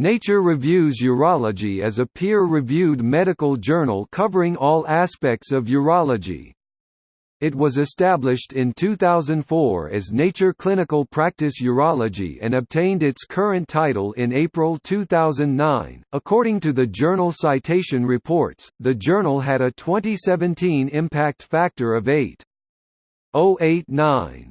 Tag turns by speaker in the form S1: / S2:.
S1: Nature Reviews Urology is a peer-reviewed medical journal covering all aspects of urology. It was established in 2004 as Nature Clinical Practice Urology and obtained its current title in April 2009. According to the journal Citation Reports, the journal had a 2017 impact factor of 8.089.